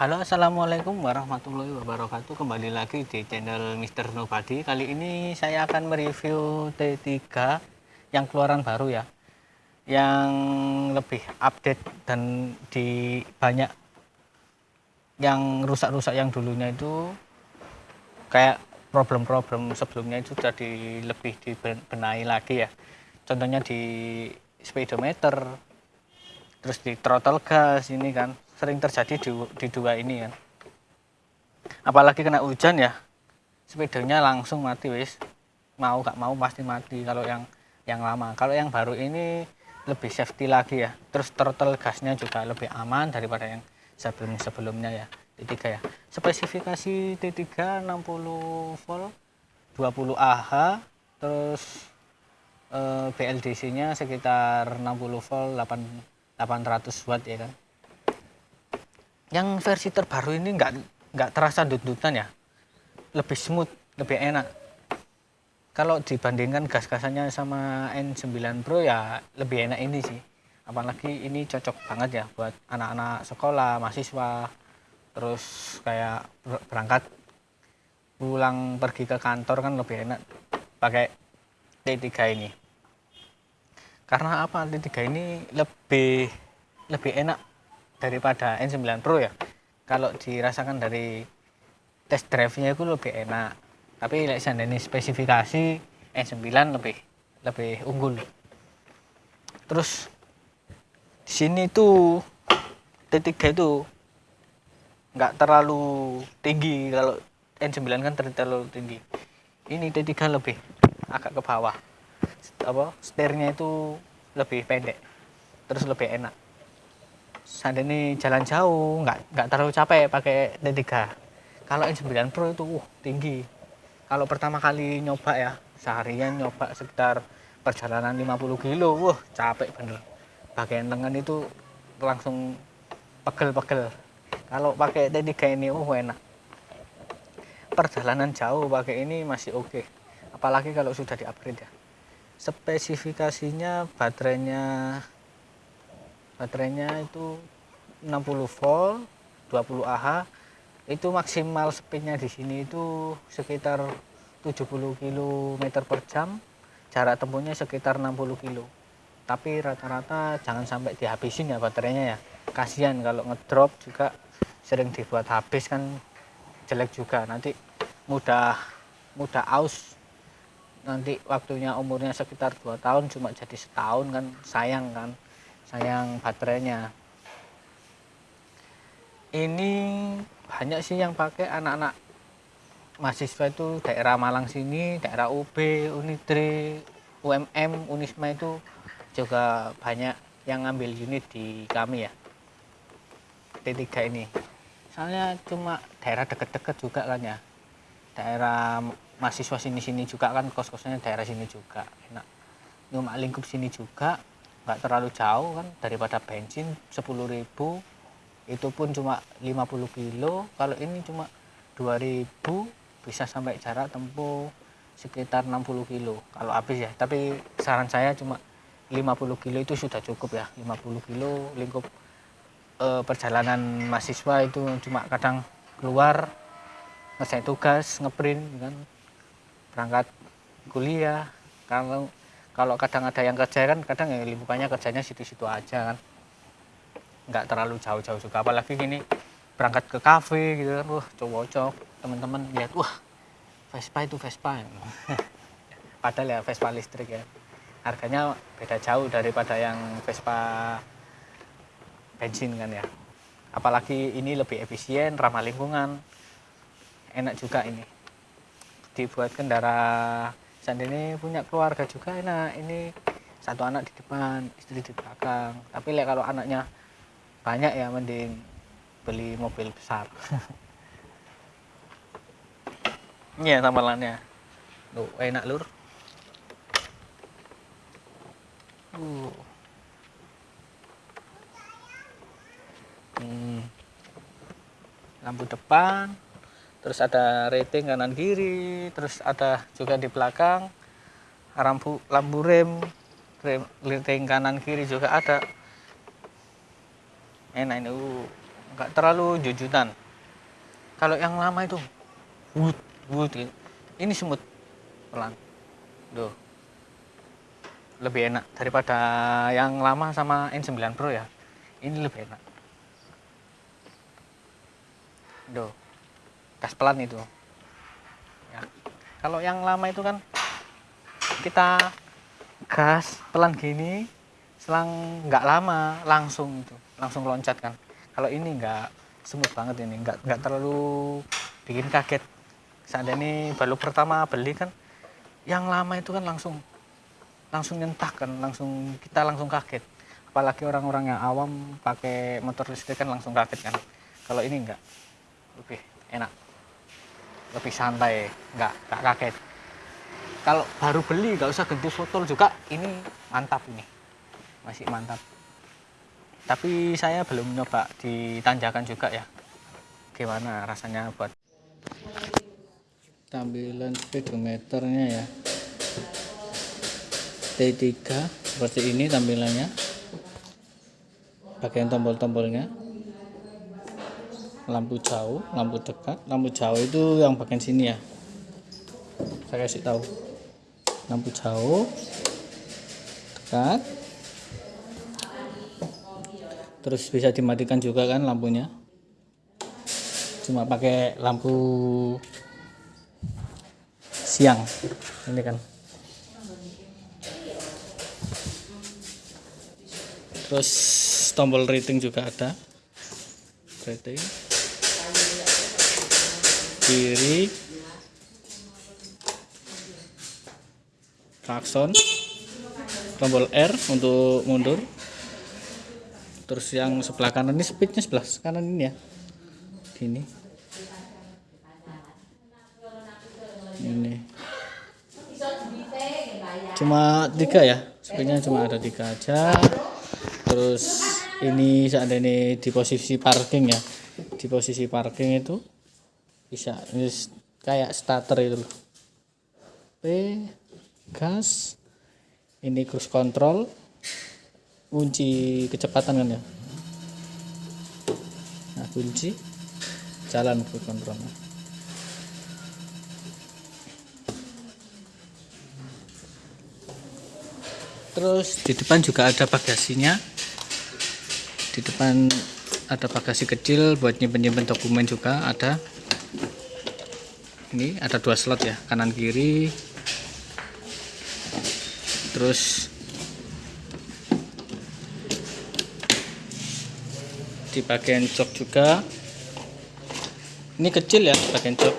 Halo assalamualaikum warahmatullahi wabarakatuh. Kembali lagi di channel Mr. Nobody. Kali ini saya akan mereview T3 yang keluaran baru ya. Yang lebih update dan di banyak yang rusak-rusak yang dulunya itu kayak problem-problem sebelumnya itu sudah lebih dibenahi lagi ya. Contohnya di speedometer terus di throttle gas ini kan sering terjadi di, di dua ini kan apalagi kena hujan ya sepedanya langsung mati wis. Mau gak mau pasti mati kalau yang yang lama. Kalau yang baru ini lebih safety lagi ya. Terus throttle gasnya juga lebih aman daripada yang sebelum sebelumnya ya T3 ya. Spesifikasi T3 60 volt 20 Ah terus eh, BLDC nya sekitar 60 volt 8, 800 watt ya kan yang versi terbaru ini nggak nggak terasa dut-dutan ya. Lebih smooth lebih enak. Kalau dibandingkan gas-gasannya sama N9 Pro ya lebih enak ini sih. Apalagi ini cocok banget ya buat anak-anak sekolah mahasiswa. Terus kayak berangkat pulang pergi ke kantor kan lebih enak pakai T3 ini. Karena apa? T3 ini lebih lebih enak daripada N9 Pro ya. Kalau dirasakan dari test drive nya itu lebih enak. Tapi like ini spesifikasi N9 lebih lebih unggul. Terus di sini tuh T3 itu nggak terlalu tinggi. Kalau N9 kan terlalu tinggi. Ini T3 lebih agak ke bawah. Apa setirnya itu lebih pendek. Terus lebih enak saat ini jalan jauh nggak nggak terlalu capek pakai D3 kalau N9 Pro itu uh, tinggi. Kalau pertama kali nyoba ya seharian nyoba sekitar perjalanan 50 kilo wah capek bener. Bagian lengan itu langsung pegel-pegel. Kalau pakai D3 ini uh enak. Perjalanan jauh pakai ini masih oke. Okay. apalagi kalau sudah di upgrade ya. Spesifikasinya baterainya baterainya itu 60 volt 20 Ah itu maksimal speednya di sini itu sekitar 70 km per jam. Jarak tempuhnya sekitar 60 km tapi rata-rata jangan sampai dihabisin ya baterainya ya. Kasihan kalau ngedrop juga sering dibuat habis kan jelek juga. Nanti mudah mudah aus. Nanti waktunya umurnya sekitar dua tahun cuma jadi setahun kan sayang kan sayang baterainya. Ini banyak sih yang pakai anak-anak mahasiswa itu daerah Malang sini daerah UB Unitri UMM Unisma itu juga banyak yang ngambil unit di kami ya. T3 ini. Soalnya cuma daerah deket-deket juga kan ya. Daerah mahasiswa sini-sini juga kan kos-kosnya daerah sini juga enak. Cuma lingkup sini juga nggak terlalu jauh kan daripada bensin 10.000 itu pun cuma 50 kilo. Kalau ini cuma 2000 bisa sampai jarak tempuh sekitar 60 kilo kalau habis ya. Tapi saran saya cuma 50 kilo itu sudah cukup ya. 50 kilo lingkup e, perjalanan mahasiswa itu cuma kadang keluar ngerjain tugas ngeprint kan. Berangkat kuliah kalau kalau kadang ada yang kerja kan kadang ya lingkupannya kerjanya situ-situ aja kan. Nggak terlalu jauh-jauh juga. Apalagi gini berangkat ke kafe gitu kan. Wah cocok teman-teman lihat wah Vespa itu Vespa. Padahal ya Vespa listrik ya. Harganya beda jauh daripada yang Vespa bensin kan ya. Apalagi ini lebih efisien ramah lingkungan. Enak juga ini. Dibuat kendaraan ini punya keluarga juga enak ini satu anak di depan istri di belakang. Tapi lihat kalau anaknya banyak ya mending beli mobil besar. Ini ya tampilannya tuh enak lur. Uh. hmm. lampu depan terus ada rating kanan kiri terus ada juga di belakang lampu lampu rem rem rating kanan kiri juga ada enak ini uh, nggak terlalu jujutan kalau yang lama itu wut wut gitu. ini semut pelan Duh. lebih enak daripada yang lama sama N9 Pro ya ini lebih enak Duh. Gas pelan itu. Ya. kalau yang lama itu kan kita gas pelan gini selang nggak lama langsung itu langsung loncat kan. Kalau ini nggak smooth banget ini nggak nggak terlalu bikin kaget. Seandainya baru pertama beli kan yang lama itu kan langsung langsung nyentak kan langsung kita langsung kaget. Apalagi orang-orang yang awam pakai motor listrik kan langsung kaget kan. Kalau ini enggak lebih enak lebih santai nggak nggak kaget. Kalau baru beli nggak usah ganti botol juga ini mantap ini. Masih mantap. Tapi saya belum nyoba di tanjakan juga ya. Gimana rasanya buat tampilan speedometernya ya. T3 seperti ini tampilannya. Bagian tombol-tombolnya lampu jauh lampu dekat. Lampu jauh itu yang bagian sini ya. Saya kasih tahu. Lampu jauh dekat. Terus bisa dimatikan juga kan lampunya. Cuma pakai lampu siang. Ini kan. Terus tombol rating juga ada. Rating kiri. Klakson. Tombol R untuk mundur. Terus yang sebelah kanan ini speednya sebelah kanan ini ya. Gini. Ini. Cuma tiga ya. Speednya cuma ada tiga aja. Terus ini seandainya di posisi parking ya. Di posisi parking itu bisa ini kayak starter itu loh. P gas ini cruise control kunci kecepatan kan ya? Nah kunci jalan ke kontrolnya terus di depan juga ada bagasinya. Di depan ada bagasi kecil buat nyimpen-nyimpen dokumen juga ada ini ada dua slot ya kanan kiri. Terus di bagian jok juga. Ini kecil ya bagian jok.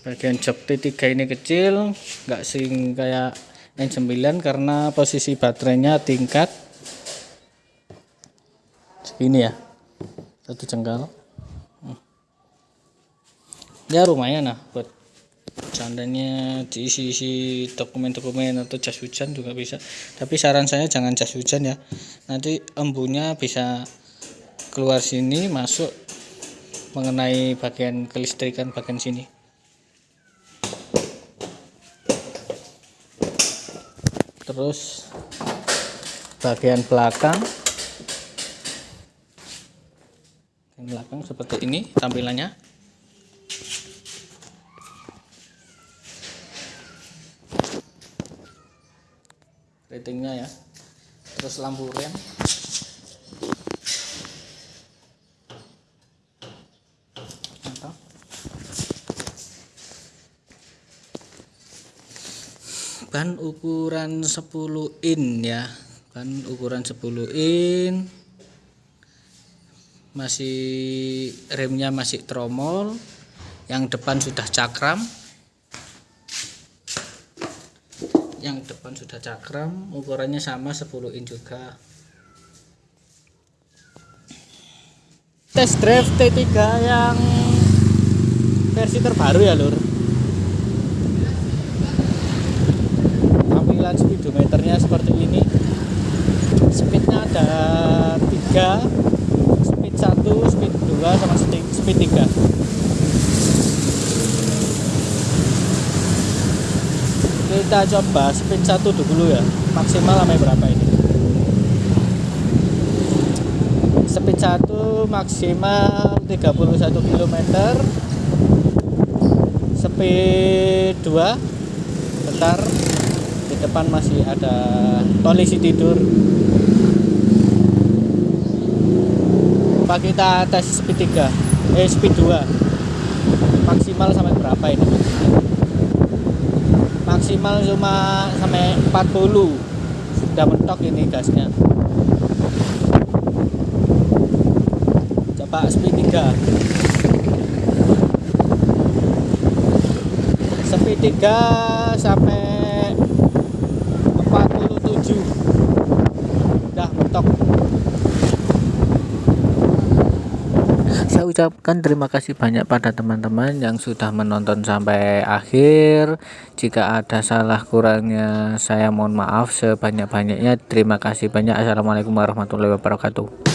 Bagian jok T3 ini kecil nggak sing kayak N9 karena posisi baterainya tingkat segini ya satu jengkal. Ya lumayan lah buat seandainya diisi-isi dokumen-dokumen atau jas hujan juga bisa. Tapi saran saya jangan jas hujan ya. Nanti embunya bisa keluar sini masuk mengenai bagian kelistrikan bagian sini. Terus bagian belakang. Bagian belakang seperti ini tampilannya ratingnya ya. Terus lampu rem. Ban ukuran 10 in ya. Ban ukuran 10 in. Masih remnya masih tromol. Yang depan sudah cakram. Yang depan sudah cakram ukurannya sama 10 in juga. Test drive T3 yang versi terbaru ya lur. Tampilan speedometernya seperti speednya ada tiga speed 1 speed 2 sama speed 3 kita coba speed 1 dulu ya. Maksimal sampai berapa ini? Speed 1 maksimal 31 km speed 2 bentar. Di depan masih ada polisi tidur. Coba kita tes speed 3 eh speed 2 maksimal sampai berapa ini maksimal cuma sampai 40 sudah mentok ini gasnya. Coba speed 3 speed 3 sampai 47 udah mentok saya ucapkan terima kasih banyak pada teman-teman yang sudah menonton sampai akhir. Jika ada salah kurangnya saya mohon maaf sebanyak-banyaknya. Terima kasih banyak. Assalamualaikum warahmatullahi wabarakatuh